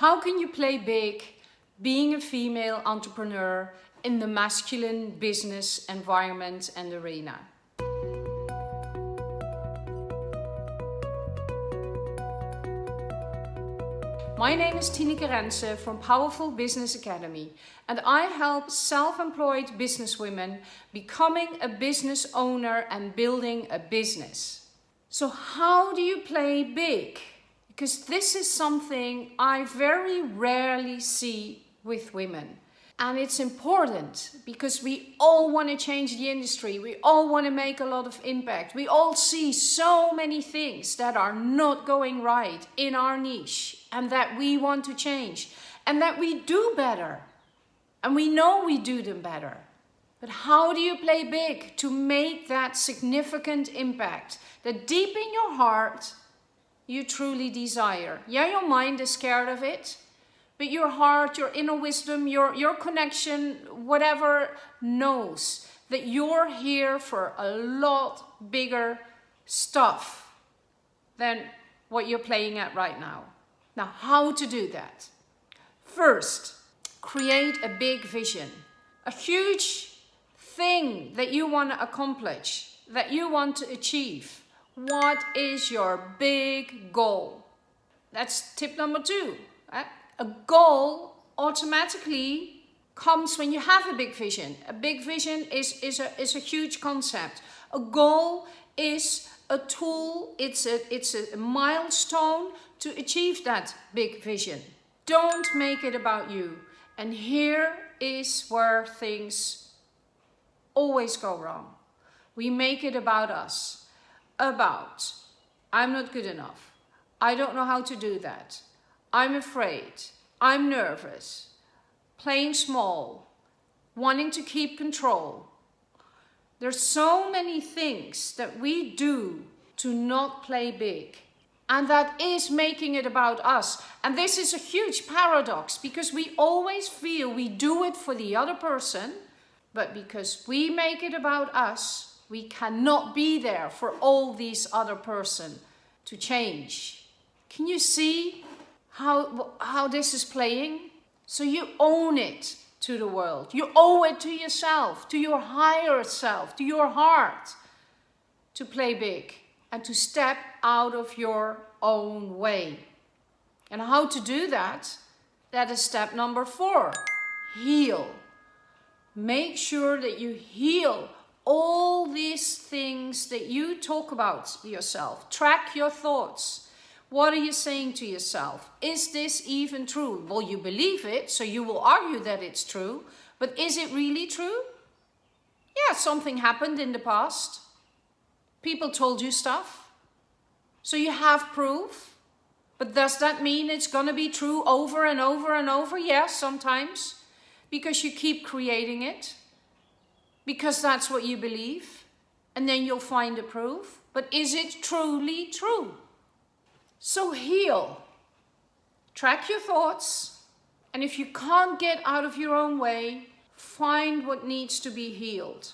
How can you play big being a female entrepreneur in the masculine business environment and arena? My name is Tineke Rense from Powerful Business Academy and I help self-employed businesswomen becoming a business owner and building a business. So how do you play big? Because this is something I very rarely see with women. And it's important because we all want to change the industry. We all want to make a lot of impact. We all see so many things that are not going right in our niche and that we want to change and that we do better. And we know we do them better. But how do you play big to make that significant impact that deep in your heart you truly desire? Yeah, your mind is scared of it, but your heart, your inner wisdom, your, your connection, whatever knows that you're here for a lot bigger stuff than what you're playing at right now. Now, how to do that? First, create a big vision, a huge thing that you want to accomplish, that you want to achieve. What is your big goal? That's tip number two. Eh? A goal automatically comes when you have a big vision. A big vision is, is, a, is a huge concept. A goal is a tool, it's a, it's a milestone to achieve that big vision. Don't make it about you. And here is where things always go wrong. We make it about us. About, I'm not good enough. I don't know how to do that. I'm afraid, I'm nervous, playing small, wanting to keep control. There's so many things that we do to not play big. And that is making it about us. And this is a huge paradox because we always feel we do it for the other person, but because we make it about us, we cannot be there for all these other person to change. Can you see how, how this is playing. So you own it to the world. You owe it to yourself, to your higher self, to your heart to play big and to step out of your own way. And how to do that? That is step number four, heal. Make sure that you heal all these things that you talk about yourself. Track your thoughts. What are you saying to yourself? Is this even true? Well, you believe it, so you will argue that it's true. But is it really true? Yeah, something happened in the past. People told you stuff. So you have proof. But does that mean it's going to be true over and over and over? Yes, sometimes. Because you keep creating it. Because that's what you believe. And then you'll find a proof. But is it truly true? So heal. Track your thoughts. And if you can't get out of your own way, find what needs to be healed.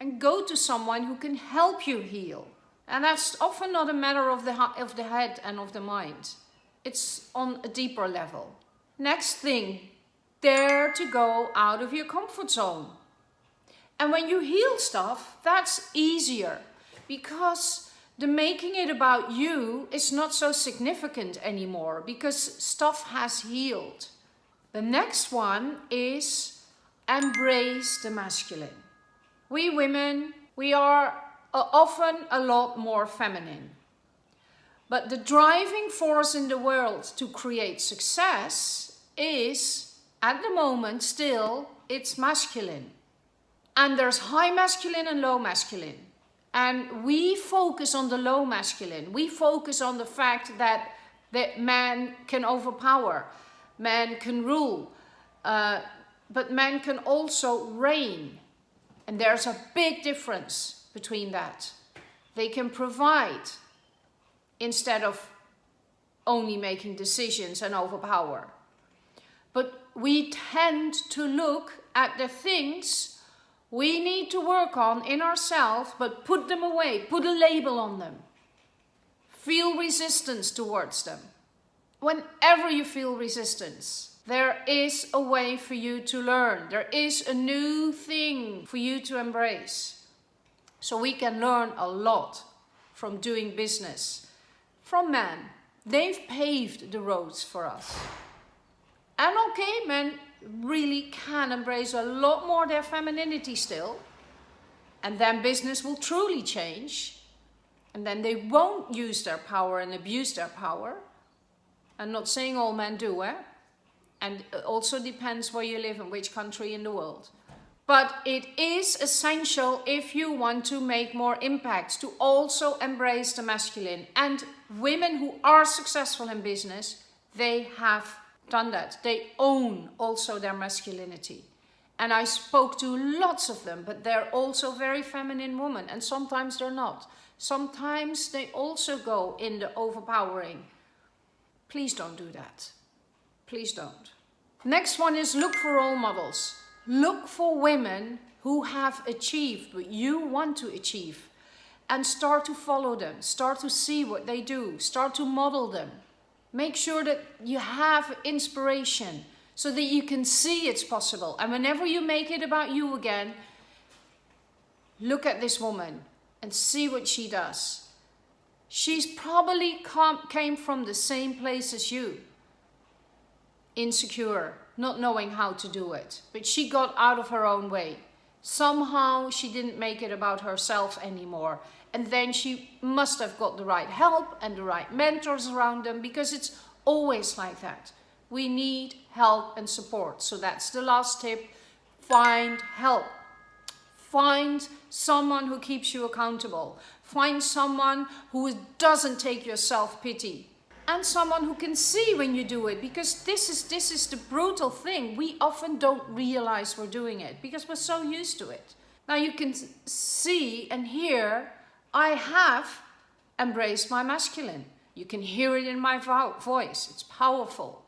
And go to someone who can help you heal. And that's often not a matter of the, of the head and of the mind. It's on a deeper level. Next thing, dare to go out of your comfort zone. And when you heal stuff, that's easier because the making it about you is not so significant anymore because stuff has healed. The next one is embrace the masculine. We women, we are uh, often a lot more feminine. But the driving force in the world to create success is, at the moment still, it's masculine. And there's high masculine and low masculine. And we focus on the low masculine. We focus on the fact that, that man can overpower, man can rule, uh, but man can also reign. And there's a big difference between that. They can provide instead of only making decisions and overpower. But we tend to look at the things we need to work on in ourselves, but put them away, put a label on them. Feel resistance towards them. whenever you feel resistance, there is a way for you to learn. There is a new thing for you to embrace. So we can learn a lot from doing business from men. They've paved the roads for us. And okay, men really can embrace a lot more their femininity still. And then business will truly change. And then they won't use their power and abuse their power. I'm not saying all men do, eh? And it also depends where you live and which country in the world. But it is essential if you want to make more impact to also embrace the masculine. And women who are successful in business, they have done that. They own also their masculinity. And I spoke to lots of them, but they're also very feminine women. And sometimes they're not. Sometimes they also go in the overpowering. Please don't do that. Please don't. Next one is look for role models. Look for women who have achieved what you want to achieve and start to follow them. Start to see what they do. Start to model them. Make sure that you have inspiration so that you can see it's possible. And whenever you make it about you again, look at this woman and see what she does. She's probably come, came from the same place as you. Insecure, not knowing how to do it. But she got out of her own way. Somehow she didn't make it about herself anymore. And then she must have got the right help and the right mentors around them because it's always like that. We need help and support. So that's the last tip. Find help. Find someone who keeps you accountable. Find someone who doesn't take your self-pity and someone who can see when you do it because this is this is the brutal thing. We often don't realize we're doing it because we're so used to it. Now you can see and hear i have embraced my masculine. You can hear it in my vo voice. It's powerful.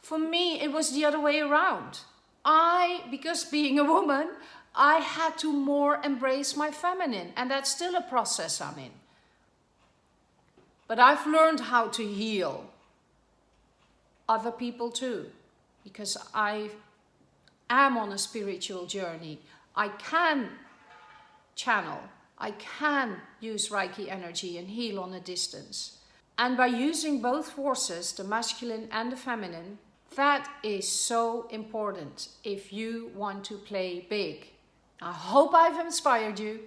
For me it was the other way around. I because being a woman i had to more embrace my feminine and that's still a process i'm in but I've learned how to heal other people too, because I am on a spiritual journey. I can channel, I can use Reiki energy and heal on a distance. And by using both forces, the masculine and the feminine, that is so important if you want to play big. I hope I've inspired you.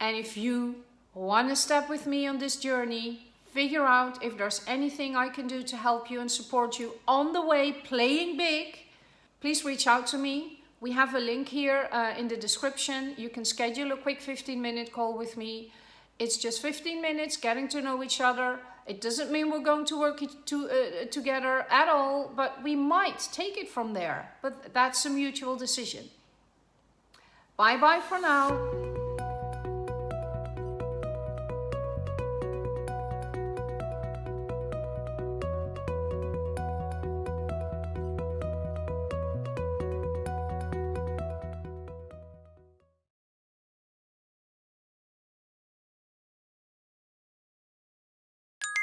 And if you to step with me on this journey, figure out if there's anything I can do to help you and support you on the way playing big, please reach out to me. We have a link here uh, in the description. You can schedule a quick 15 minute call with me. It's just 15 minutes getting to know each other. It doesn't mean we're going to work to, uh, together at all, but we might take it from there. But that's a mutual decision. Bye bye for now.